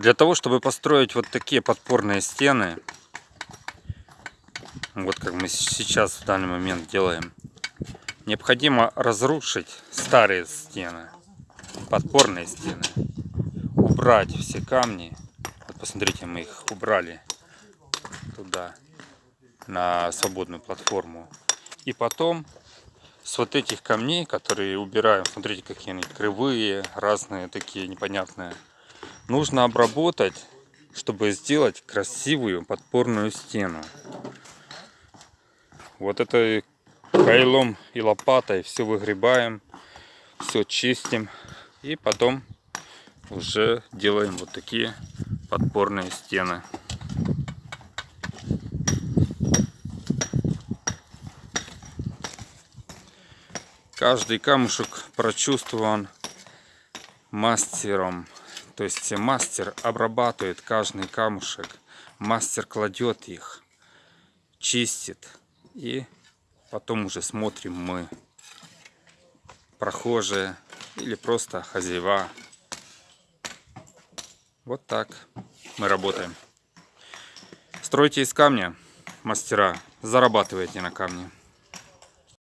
Для того, чтобы построить вот такие подпорные стены, вот как мы сейчас в данный момент делаем, необходимо разрушить старые стены, подпорные стены, убрать все камни. Вот посмотрите, мы их убрали туда, на свободную платформу. И потом с вот этих камней, которые убираем, смотрите, какие они кривые, разные такие непонятные, нужно обработать, чтобы сделать красивую подпорную стену. Вот это кайлом и лопатой все выгребаем, все чистим и потом уже делаем вот такие подпорные стены. Каждый камушек прочувствован мастером. То есть мастер обрабатывает каждый камушек. Мастер кладет их, чистит. И потом уже смотрим мы, прохожие или просто хозяева. Вот так мы работаем. Стройте из камня, мастера, зарабатывайте на камне.